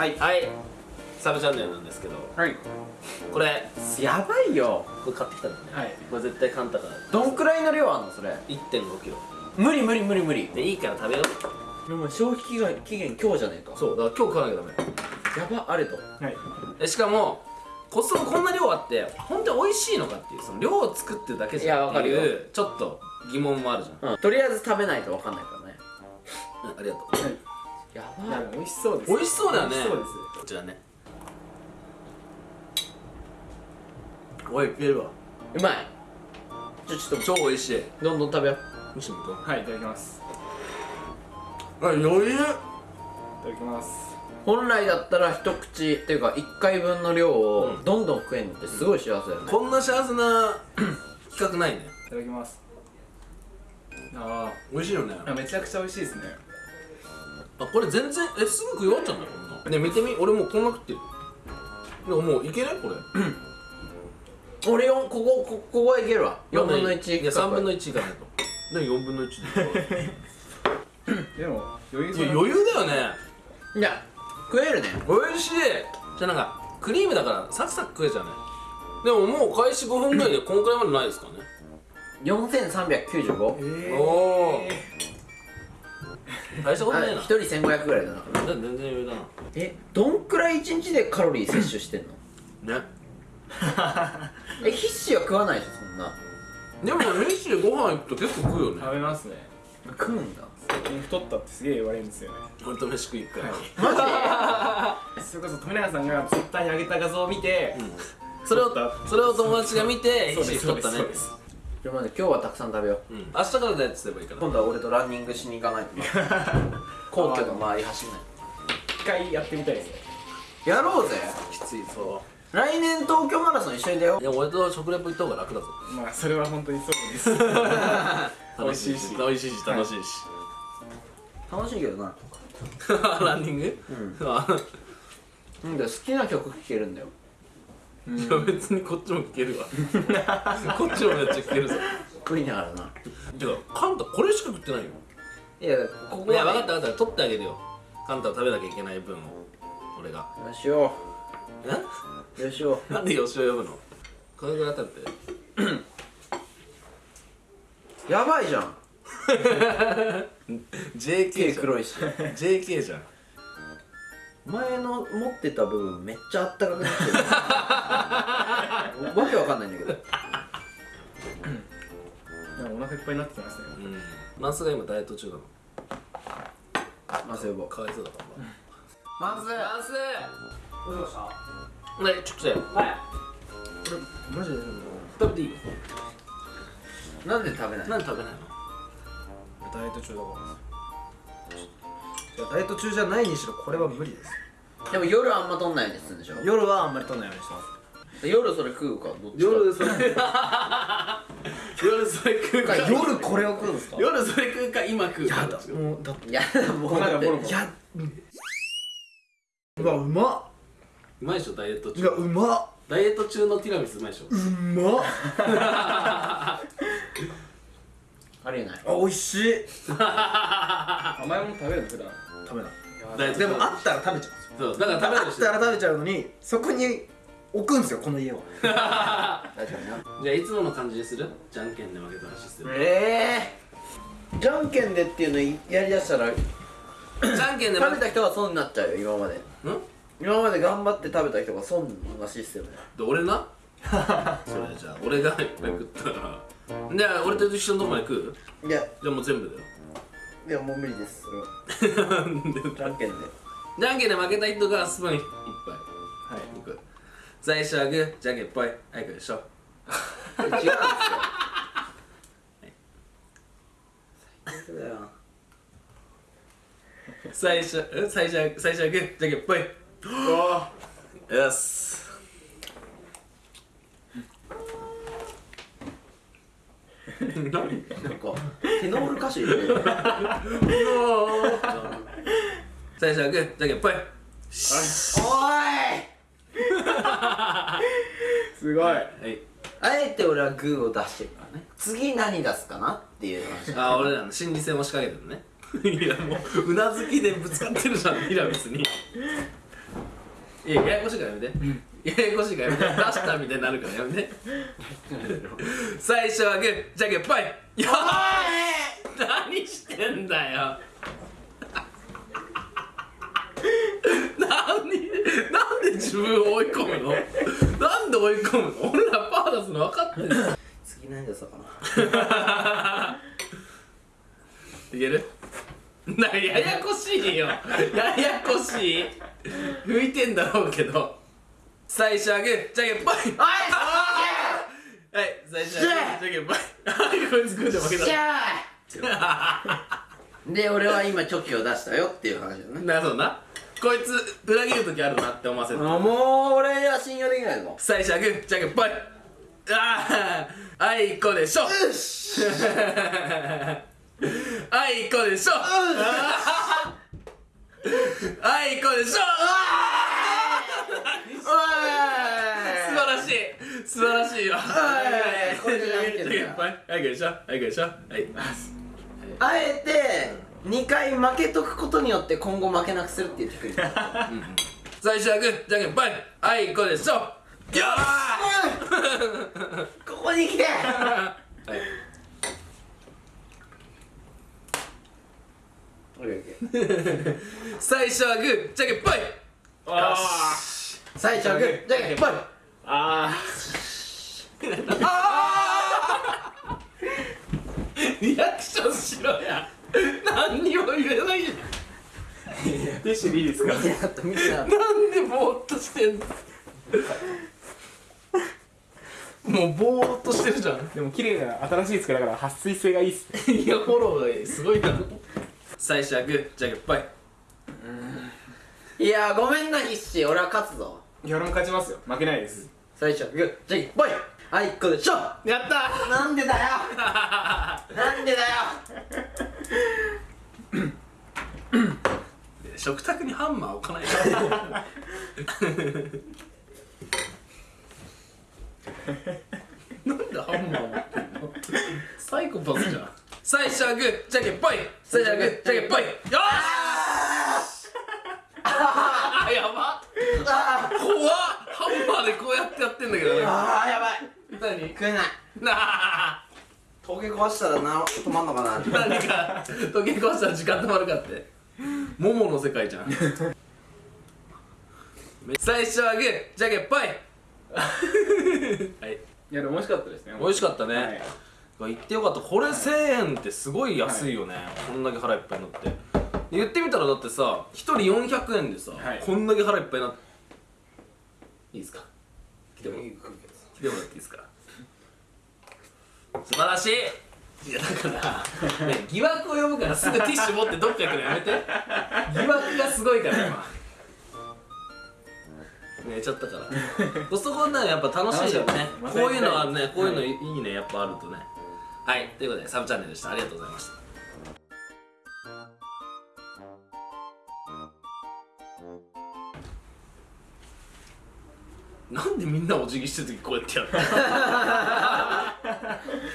はい。はい。サブチャンネルなんですけど。はい。これやばいよ。これ買ってきたんだよね。はい。これ絶対カンタから。どんくらいの量あんのそれ？1 5キロ。無理無理無理無理。でいいから食べよう。でも消費期限期限今日じゃねえか。そう。だから今日食わなきゃダメ。やばあれと。はい。でしかもコストコこんな量あって本当に美味しいのかっていうその量を作ってるだけじゃんっていやわかるよ。いうちょっと疑問もあるじゃん、うん。とりあえず食べないと分かんないからね。うんありがとう。やいや美味しそうです。美味しそうだよね。美味しそうですこちらね。おいいけるわうまい。じゃあちょっ超美味しい。とどんどん食べよう。むしろとはいいただきます。あ余裕。いただきます。本来だったら一口っていうか1回分の量をうん。どんどん食えるのってすごい幸せだよね、こんな幸せな 企画ないね。いただきます。あ美味しいよね。めちゃくちゃ美味しいですねあこれ全然えすぐ食い終わっちゃうんだよこんなね見てみ。俺もうこんな食ってる。でももういけない？これ。俺よんこここここはいけるわ。4分の1いや3分の1いかないと。何4分の1で。でも余裕余裕だよね。いや食えるね。美味しい。じゃあなんかクリームだからサクサク食えちゃうね。でももう開始5分ぐらいでこんくらいまでないですかね。4395えーおお大したことないな。1人1500ぐらいだな。全然余裕だえどんくらい1日でカロリー摂取してんの？なね。え必死は食わないでしょそんな。でも飯でご飯行くと結構食うよね。食べますね。食うんだ。最近太ったってすげえ言われるんですよね。ほんと飯食い行くから、マ それこそ富永さんがツイッターに上げた画像を見て、それをそれを友達が見てそうです飯太ったね。そうですジで今日はたくさん食べよう。うん。明日からダイエットすればいいから今度は俺とランニングしに行かない。と 皇居の周り走んない。一回やってみたいですね。やろうぜ。きついそ来年東京マラソン一緒に出よう。いや俺と食レポ行った方が楽だぞ。まあそれは本当にそうです。美味しいし。美味しいし楽しいし、う楽しいけどな。ランニング？うん。あ。なんだよ好きな曲聴けるんだよいや別にこっちも聞けるわ。こっちもめっちゃ聞けるぞ。食いながらな。てかカンタこれしか食ってないよ。いやここいや分かはった分かった。取ってあげるよ。カンタは食べなきゃいけない分を俺が。よしよえ？うよしよなんで吉尾呼ぶの？これぐらい食べて。うやばいじゃん。JK 黒いし。JK じゃん前の持ってた部分めっちゃあったかくなってる。わけわかんないんだけど。でもお腹いっぱいになってきますね。うん。マンスが今ダイエット中なの。まず呼ぼう。かわいそうだからまずマンス。どうしました？ねちょっと来てはい。マジで食べていい？なんで食べない何食べないの？ダイエット中だからダイエット中じゃないにしろこれは無理です。でも夜あんま取んないようにするんでしょ？夜はあんまり取んないようにしてます。夜それ食うかどっちか。夜それ夜それ食うか。夜これを食うんですか。夜それ食うか今食うか。やだもうだっていやもう。粉がボロボロいやうわうまっ。うまいでしょダイエットうわ中うまっ。ダイエット中のティラミスうまいでしょ。うまっ ありえない。あ美味しい。甘いもの食べるの普段。食べない。でもあったら食べちゃうんですよ。そうだから食べるあったら食べちゃうのにそこに置くんですよこの家を。確かにな。じゃあいつもの感じにする？じゃんけんで負けたらシステム。ええじゃんけんでっていうのやりだしたらじゃんけんで食べ負けた人は損になっちゃうよ今まで。ん？今まで頑張って食べた人が損なシステムで俺な？それじゃあ俺がいっぱい食ったからじゃあ俺と一緒のとこまで食ういや。じゃあもう全部だよ。いやもう無理ですそれは。じゃんけんで。じゃんけんで負けた人がスプーン一杯。はい。いく。最初はグーじゃんけんぽい。はいこれでしょ違うんですよ。最初え最初は最初はグーじゃんけんぽい。よし何？なんかテノール歌手いるね。最初はグー。じけんぽい。おい。すごい。はい。あえて俺はグーを出してるからね。次何出すかなっていう話。あ俺らの心理戦を仕掛けてるね。いやもううなずきでぶつかってるじゃんティラミスに。いやややこしいからやめてややこしいからやめて出したみたいになるからやめて。最初はグーじゃんけんぽいよー 何してんだよ。何なんで自分を追い込むの？なんで追い込むの？俺らパー出すの分かってんの？次何出そうかな。いける？なややこしいよ。ややこしい。拭いてんだろうけど最初はグーじゃんけんぽい。はい。最初はグーじゃんけんぽいはい。こいつで負けた。で俺は今チョキを出したよっていう話だね。なるほどな。こいつ裏切る時あるなって思わせる。あもう俺は信用できないぞ。最初はグーじゃんけんぽいあああいこでしょ。よし。あいこ でしょ。あいこでしょ。素晴らしい素晴らしいよ。はい。これでやめてるよはい。はい。でしょはい。でしょはい。あえて2回負けとくことによって今後負けなくするってい。うテクニック最初はグーじゃんけんぽい。あい。こうでしょよここに来てはい。最初はグーじゃんけんぽい。あ最初はグーじゃんけんぽい。あリアクションしろや何にも言えないじゃティッシュでいいですかなんでぼーっとしてんの？もうぼーっとしてるじゃん。でも綺麗な新しい机だから撥水性がいいっす。ねいやフォローがすごいな最初はグーじゃんけんぽいたいやごめんな必死俺は勝つぞ。いや俺も勝ちますよ。負けないです最初はグーじゃんけんぽいあいこでしょやった。なんでだよ。なんでだよ。食卓にハンマー置かない。なんでハンマー持ってんの？サイコパスじゃん。最初はグー。じゃんけんぽい。最初はグー。じゃんけんぽい。よーしあーやばあ怖っハンマーでこうやってやってんだけどね。あーやばい。何？食えない。なあ。トゲ壊したらな止まんのかな？何か時計壊したら時間止まるかって。モモの世界じゃん。最初はグーじゃんけんぽい。はい。いやでも美味しかったですね。美味しかったね、はい。言ってよかった。これ1000円ってすごい安いよね、こんだけ腹いっぱいになって。言ってみたらだってさ1人400円でさ、はい。こんだけ腹いっぱいになっていいですか？来ても来てもらっていいですか？素晴らしい！いやだから、ね、疑惑を呼ぶからすぐティッシュ持ってどっか行くのやめて。疑惑がすごいから今。寝ちゃったから。そこねやっぱ楽しいよね。こういうのはねこういうのいいねやっぱあるとね。はいということでサブチャンネルでした。ありがとうございましたなんでみんなお辞儀してる時こうやってやるの？